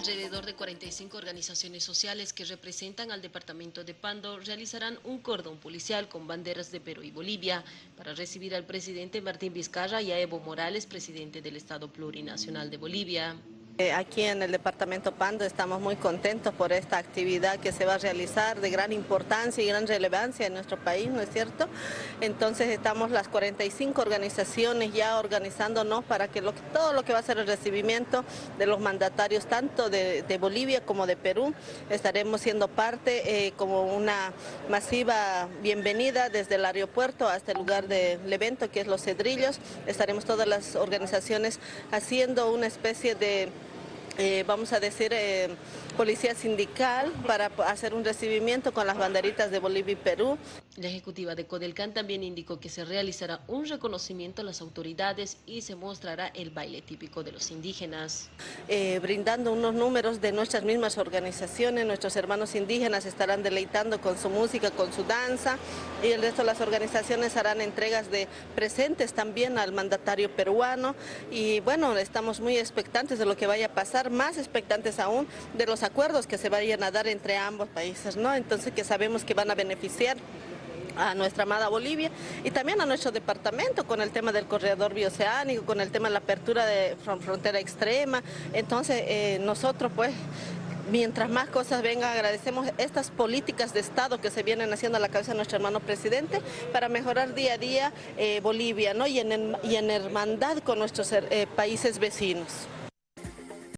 Alrededor de 45 organizaciones sociales que representan al departamento de Pando realizarán un cordón policial con banderas de Perú y Bolivia para recibir al presidente Martín Vizcarra y a Evo Morales, presidente del Estado Plurinacional de Bolivia. Eh, aquí en el departamento Pando estamos muy contentos por esta actividad que se va a realizar de gran importancia y gran relevancia en nuestro país, ¿no es cierto? Entonces estamos las 45 organizaciones ya organizándonos para que todo lo que va a ser el recibimiento de los mandatarios tanto de, Bolivia como de Perú, estaremos siendo parte eh, como una masiva bienvenida desde el aeropuerto hasta el lugar del evento que es Los Cedrillos, estaremos todas las organizaciones haciendo una especie de eh, vamos a decir, eh, policía sindical para hacer un recibimiento con las banderitas de Bolivia y Perú. La ejecutiva de Codelcan también indicó que se realizará un reconocimiento a las autoridades y se mostrará el baile típico de los indígenas. Eh, brindando unos números de nuestras mismas organizaciones, nuestros hermanos indígenas estarán deleitando con su música, con su danza y el resto de las organizaciones harán entregas de presentes también al mandatario peruano y bueno, estamos muy expectantes de lo que vaya a pasar, más expectantes aún de los acuerdos que se vayan a dar entre ambos países, ¿no? Entonces que sabemos que van a beneficiar a nuestra amada Bolivia y también a nuestro departamento con el tema del corredor bioceánico, con el tema de la apertura de frontera extrema. Entonces eh, nosotros pues mientras más cosas vengan, agradecemos estas políticas de Estado que se vienen haciendo a la cabeza de nuestro hermano presidente para mejorar día a día eh, Bolivia ¿no? y, en, y en hermandad con nuestros eh, países vecinos.